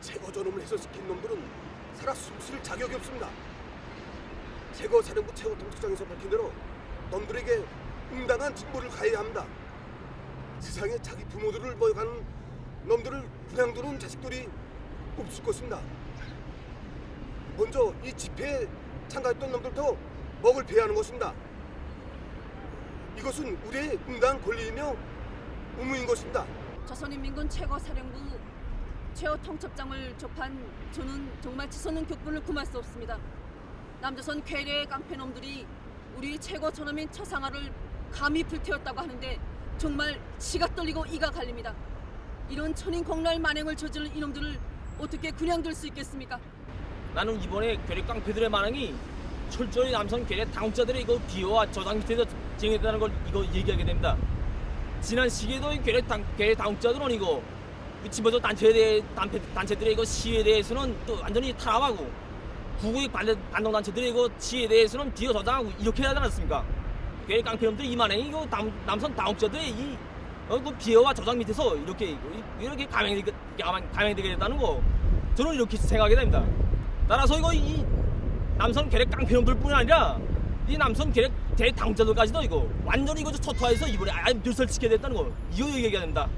제거 전음을 해서 시킨 놈들은 살아 숨쉴 자격이 없습니다. 제거 사령부 최고 통수장에서 밝힌 대로 놈들에게 응당한 징벌을 가해야 합니다. 세상에 자기 부모들을 모여가는 놈들을 그냥 두는 자식들이 없을 것입니다. 먼저 이 집회에 참가했던 놈들도 먹을 배하는 것입니다. 이것은 우리의 응당 권리이며 의무인 것입니다. 조선인민군 최고사령부 최고 통첩장을 접한 저는 정말 치솟는 격분을 금할 수 없습니다. 남조선 괴뢰의 깡패놈들이 우리 최고 전함인 처상화를 감히 불태웠다고 하는데 정말 치가 떨리고 이가 갈립니다. 이런 천인공날 만행을 저지른 이놈들을 어떻게 그냥 둘 수 있겠습니까? 나는 이번에 괴뢰 깡패들의 만행이 철저히 남성 괴뢰 당국자들의 이거 비호와 저당 밑에서 진행했다는 걸 이거 얘기하게 됩니다. 지난 시기에도 괴뢰 당국자들은 이거 집어서 단체에 대해 단체, 단체들의 이거 시위에 대해서는 또 완전히 탄압하고 구구의 반대 반동 단체들의 이거 시위에 대해서는 뒤어 저장하고 이렇게 하지 않았습니까? 괴뢰 깡패놈들 이 만행이 이거 남, 남성 당국자들의 이 어, 그 비호와 저장 밑에서 이렇게 이렇게 감행되게 감행되게 됐다는 거 저는 이렇게 생각하게 됩니다. 따라서 이거 이 남성 계략 깡패놈들뿐 아니라 이 남성 계략 대당자들까지도 이거 완전히 이거 초토화해서 이번에 아예 멸설시켜야 됐다는 거 이거 얘기해야 된다.